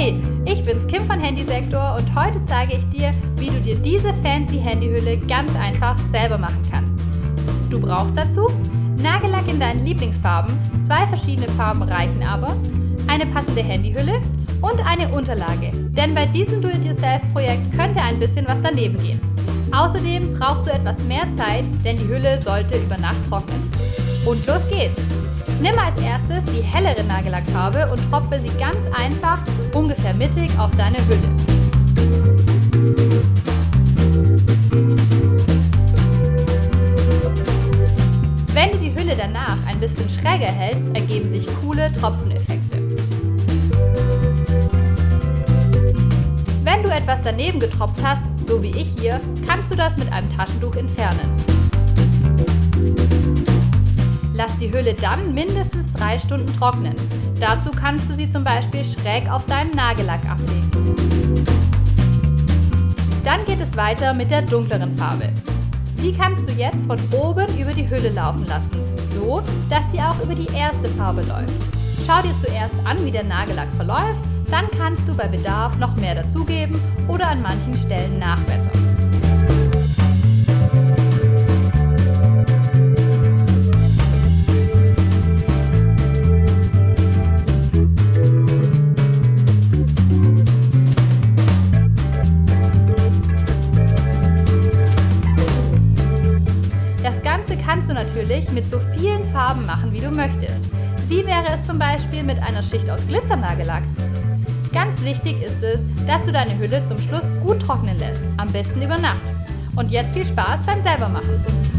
Hey, ich bin's Kim von Handysektor und heute zeige ich dir, wie du dir diese fancy Handyhülle ganz einfach selber machen kannst. Du brauchst dazu Nagellack in deinen Lieblingsfarben, zwei verschiedene Farben reichen aber, eine passende Handyhülle und eine Unterlage, denn bei diesem Do-it-yourself-Projekt könnte ein bisschen was daneben gehen. Außerdem brauchst du etwas mehr Zeit, denn die Hülle sollte über Nacht trocknen. Und los geht's! Nimm als erstes die hellere Nagellackfarbe und tropfe sie ganz einfach ungefähr mittig auf deine Hülle. Wenn du die Hülle danach ein bisschen schräger hältst, ergeben sich coole Tropfeneffekte. Wenn du etwas daneben getropft hast, so wie ich hier, kannst du das mit einem Taschentuch entfernen. Die Hülle dann mindestens drei Stunden trocknen. Dazu kannst du sie zum Beispiel schräg auf deinen Nagellack ablegen. Dann geht es weiter mit der dunkleren Farbe. Die kannst du jetzt von oben über die Hülle laufen lassen, so dass sie auch über die erste Farbe läuft. Schau dir zuerst an, wie der Nagellack verläuft, dann kannst du bei Bedarf noch mehr dazugeben oder an manchen Stellen nachbessern. Kannst du natürlich mit so vielen Farben machen, wie du möchtest. Wie wäre es zum Beispiel mit einer Schicht aus Glitzernagellack? Ganz wichtig ist es, dass du deine Hülle zum Schluss gut trocknen lässt, am besten über Nacht. Und jetzt viel Spaß beim selbermachen!